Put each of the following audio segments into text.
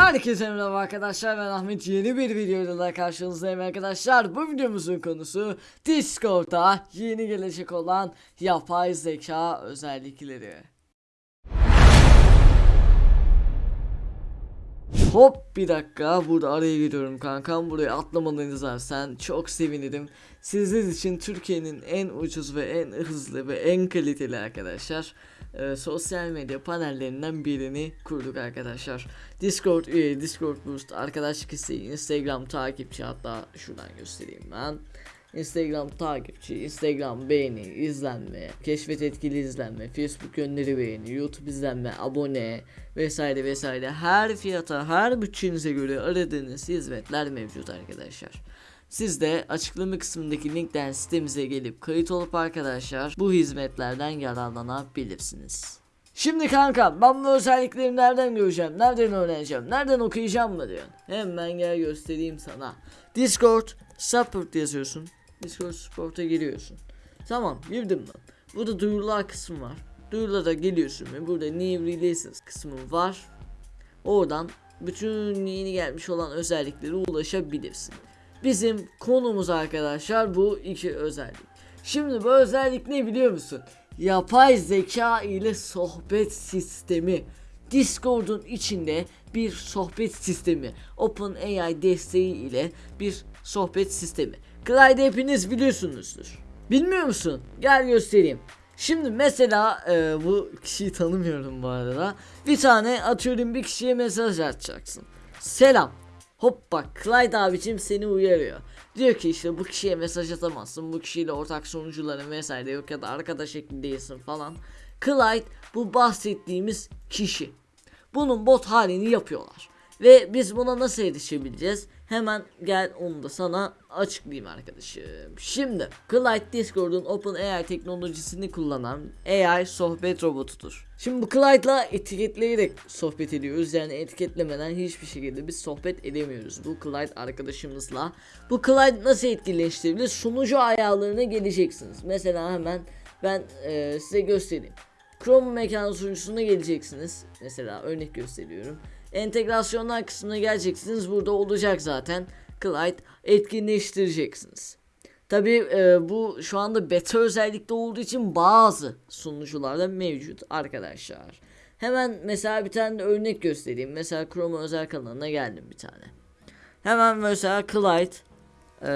Herkese merhaba arkadaşlar ben Ahmet. Yeni bir videoyla daha karşınızdayım arkadaşlar. Bu videomuzun konusu Discord'da yeni gelecek olan yapay zeka özellikleri Hop bir dakika. Burada araya giriyorum kankam. Buraya atlamanız sen çok sevinirim. Sizler için Türkiye'nin en ucuz ve en hızlı ve en kaliteli arkadaşlar e, sosyal medya panellerinden birini kurduk arkadaşlar. Discord üye, Discord boost, arkadaşlık isteği, Instagram takipçi hatta şuradan göstereyim ben Instagram takipçi, Instagram beğeni, izlenme, keşfet etkili izlenme, Facebook gönderi beğeni, YouTube izlenme, abone vesaire vesaire her fiyata, her bütçenize göre aradığınız hizmetler mevcut arkadaşlar. Siz de açıklama kısmındaki linkten sitemize gelip kayıt olup arkadaşlar bu hizmetlerden yararlanabilirsiniz. Şimdi kanka ben bu özellikleri nereden göreceğim, nereden öğreneceğim, nereden okuyacağım mı diyorsun? Hemen gel göstereyim sana. Discord support yazıyorsun. Discord support'a giriyorsun. Tamam girdim ben. Burada duyurular kısmı var. Duyurulara geliyorsun ve burada new releases kısmı var. Oradan bütün yeni gelmiş olan özelliklere ulaşabilirsin. Bizim konumuz arkadaşlar bu iki özellik. Şimdi bu özellik ne biliyor musun? Yapay zeka ile sohbet sistemi. Discord'un içinde bir sohbet sistemi. OpenAI desteği ile bir sohbet sistemi. Clyde hepiniz biliyorsunuzdur. Bilmiyor musun? Gel göstereyim. Şimdi mesela e, bu kişiyi tanımıyorum bu arada. Bir tane atıyorum bir kişiye mesaj atacaksın. Selam. Hop bak Clyde abicim seni uyarıyor. Diyor ki işte bu kişiye mesaj atamazsın. Bu kişiyle ortak sonucuların vesaire yok ya da arkadaş ekli değilsin falan. Clyde bu bahsettiğimiz kişi. Bunun bot halini yapıyorlar. Ve biz buna nasıl erişebileceğiz? Hemen gel onu da sana açıklayayım arkadaşım. Şimdi Clyde Discord'un OpenAI teknolojisini kullanan AI sohbet robotudur. Şimdi bu Clyde'la etiketleyerek sohbet ediyoruz. Yani etiketlemeden hiçbir şekilde biz sohbet edemiyoruz. Bu Clyde arkadaşımızla. Bu Clyde nasıl etkileştirebilir? Sunucu ayarlarına geleceksiniz. Mesela hemen ben e, size göstereyim. Chrome mekanı sunucusuna geleceksiniz. Mesela örnek gösteriyorum. Entegrasyonlar kısmına geleceksiniz. Burada olacak zaten. Clyde etkinleştireceksiniz. Tabi e, bu şu anda beta özellikte olduğu için bazı sunucularda mevcut arkadaşlar. Hemen mesela bir tane örnek göstereyim. Mesela Chrome özel kanalına geldim bir tane. Hemen mesela Clyde e,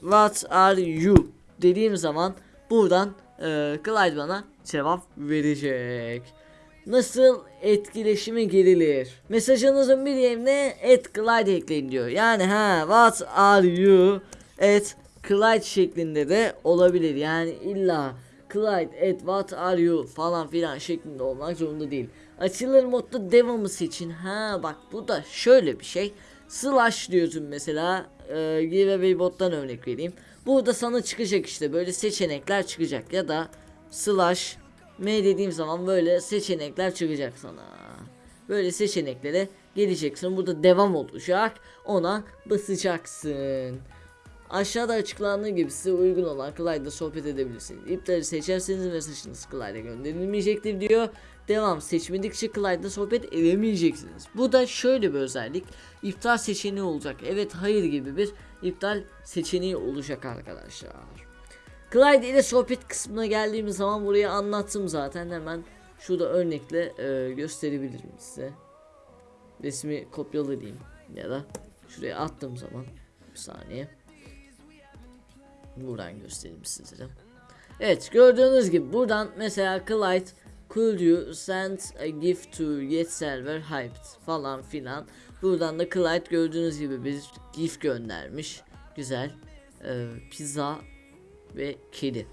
What are you dediğim zaman buradan e, Clyde bana cevap verecek. Nasıl etkileşime girilir? Mesajınızın bir yerine et Clyde ekleyin diyor. Yani ha what are you at Clyde şeklinde de olabilir. Yani illa Clyde at what are you falan filan şeklinde olmak zorunda değil. Açılır modda devamısı için ha bak bu da şöyle bir şey. Slash diyorsun mesela e, giveaway bottan örnek vereyim. Burada sana çıkacak işte böyle seçenekler çıkacak ya da slash M dediğim zaman böyle seçenekler çıkacak sana. Böyle seçeneklere geleceksin. Burada devam olacak. Ona basacaksın. Aşağıda açıklandığı gibi size uygun olan Clyde'da sohbet edebilirsiniz. İptali seçerseniz mesajınız Clyde'a gönderilmeyecektir diyor. Devam seçmedikçe Clyde'da sohbet edemeyeceksiniz. Bu da şöyle bir özellik. İptal seçeneği olacak. Evet hayır gibi bir iptal seçeneği olacak arkadaşlar. Clyde ile sohbet kısmına geldiğimiz zaman burayı anlattım zaten hemen şurada örnekle e, gösterebilirim size. Resmi kopyalayayım ya da şuraya attığım zaman bir saniye. Buradan göstereyim sizlere. Evet gördüğünüz gibi buradan mesela Clyde could you send a gift to get server hyped falan filan. Buradan da Clyde gördüğünüz gibi bir gift göndermiş. Güzel. Ee, pizza ve kedi.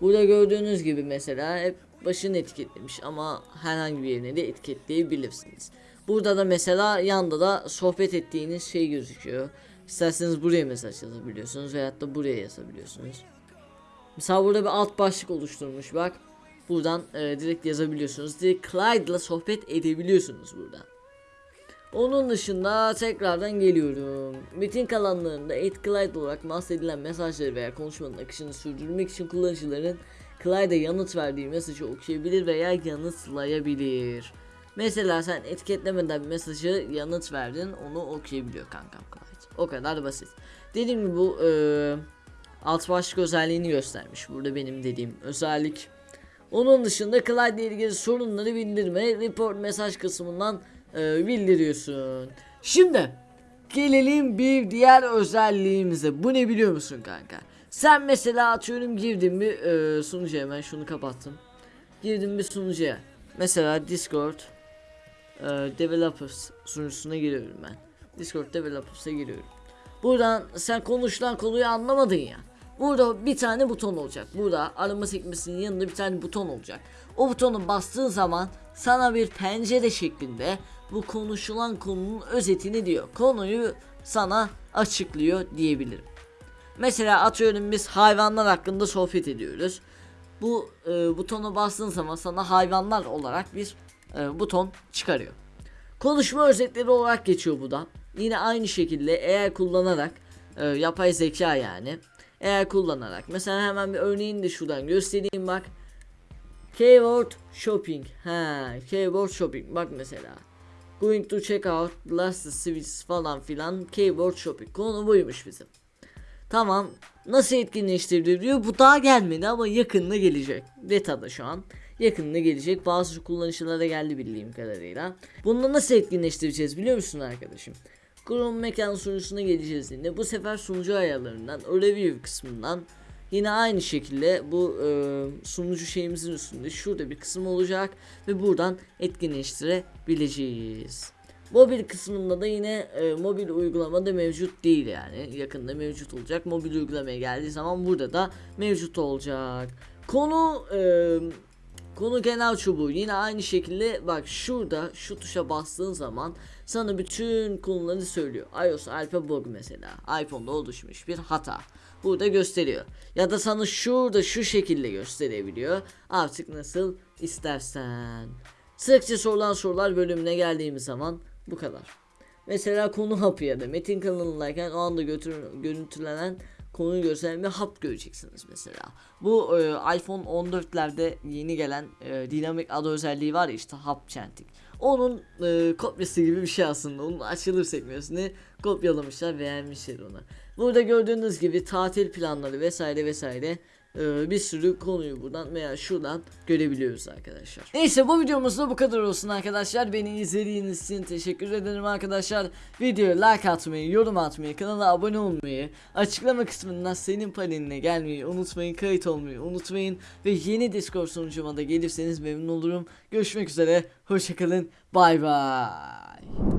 Burada gördüğünüz gibi mesela hep başını etiketlemiş ama herhangi bir yerine de etiketleyebilirsiniz. Burada da mesela yanda da sohbet ettiğiniz şey gözüküyor. İsterseniz buraya mesaj yazabiliyorsunuz veyahut da buraya yazabiliyorsunuz. Mesela burada bir alt başlık oluşturmuş bak. Buradan e, direkt yazabiliyorsunuz. Direkt Clyde'la sohbet edebiliyorsunuz buradan. Onun dışında tekrardan geliyorum. Metin kalanlarında Clyde olarak bahsedilen mesajları veya konuşmanın akışını sürdürmek için kullanıcıların Clyde'e yanıt verdiği mesajı okuyabilir veya yanıtlayabilir. Mesela sen etiketlemeden mesajı yanıt verdin onu okuyabiliyor kankam Clyde. O kadar basit. Dediğim gibi bu e, alt başlık özelliğini göstermiş. Burada benim dediğim özellik. Onun dışında Clyde ile ilgili sorunları bildirme, report mesaj kısmından e, bildiriyorsun. Şimdi gelelim bir diğer özelliğimize. Bu ne biliyor musun kanka? Sen mesela atıyorum girdin bir e, sunucuya hemen şunu kapattım. Girdim bir sunucuya. Mesela Discord e, Developers sunucusuna giriyorum ben. Discord Developers'a giriyorum. Buradan sen konuşulan konuyu anlamadın ya. Burada bir tane buton olacak. Burada arama sekmesinin yanında bir tane buton olacak. O butonu bastığın zaman sana bir pencere şeklinde bu konuşulan konunun özetini diyor. Konuyu sana açıklıyor diyebilirim. Mesela atıyorum biz hayvanlar hakkında sohbet ediyoruz. Bu e, butona bastığın zaman sana hayvanlar olarak bir e, buton çıkarıyor. Konuşma özetleri olarak geçiyor bu da. Yine aynı şekilde eğer kullanarak e, yapay zeka yani eğer kullanarak mesela hemen bir örneğini de şuradan göstereyim bak. Keyword shopping. Ha, keyword shopping. Bak mesela. Going to check out last switch falan filan keyword shopping. Konu buymuş bizim. Tamam. Nasıl etkinleştiriliyor? Bu daha gelmedi ama yakında gelecek. Beta'da şu an. Yakında gelecek. Bazı kullanıcılara geldi bildiğim kadarıyla. Bunu nasıl etkinleştireceğiz biliyor musun arkadaşım? Chrome mekan sunucusuna geleceğiz yine. Bu sefer sunucu ayarlarından, review kısmından yine aynı şekilde bu e, sunucu şeyimizin üstünde şurada bir kısım olacak ve buradan etkinleştirebileceğiz. Mobil kısmında da yine e, mobil uygulamada mevcut değil yani yakında mevcut olacak. Mobil uygulamaya geldiği zaman burada da mevcut olacak. Konu e, konu genel çubuğu yine aynı şekilde bak şurada şu tuşa bastığın zaman sana bütün konuları söylüyor. iOS Alpha Bug mesela iPhone'da oluşmuş bir hata. Burada gösteriyor. Ya da sana şurada şu şekilde gösterebiliyor. Artık nasıl istersen. Sıkça sorulan sorular bölümüne geldiğimiz zaman bu kadar. Mesela konu hapı ya da metin kanalındayken o anda götür, görüntülenen konuyu gösteren bir hap göreceksiniz mesela. Bu e, iPhone 14'lerde yeni gelen e, dinamik adı özelliği var ya işte hap chanting. Onun e, kopyası gibi bir şey aslında. Onun açılır sekmesini kopyalamışlar beğenmişler onu. Burada gördüğünüz gibi tatil planları vesaire vesaire e, bir sürü konuyu buradan veya şuradan görebiliyoruz arkadaşlar. Neyse bu videomuzda bu kadar olsun arkadaşlar. Beni izlediğiniz için teşekkür ederim arkadaşlar. Videoya like atmayı, yorum atmayı, kanala abone olmayı, açıklama kısmından senin paneline gelmeyi unutmayın, kayıt olmayı unutmayın ve yeni Discord sunucuma da gelirseniz memnun olurum. Görüşmek üzere, hoşçakalın, bay bay.